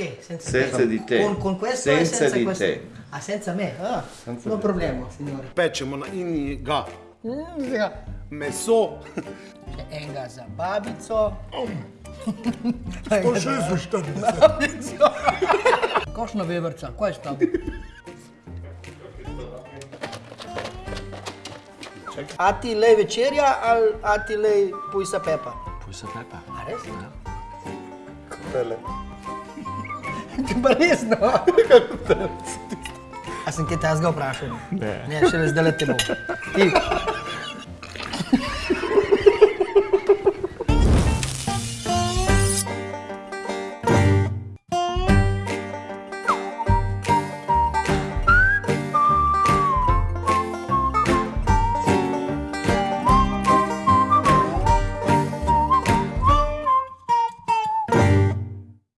te, senza, Senza te. di te. Con, con questo e Senza senza di questo. te. Ah, senza me? Ah, Senza non problema, signore. Pečemo na iniga ja. meso. Enga za babico. To še izvuštani. Košna veverca, kaj je s tabo? A ti lej večerja ali a ti lej pujsa pepa? Pujsa pepa. A res? Tele. Ti res, no? A sem kaj tazga vprašal? Ne. Ne, šele zdaj le te bom. Ti,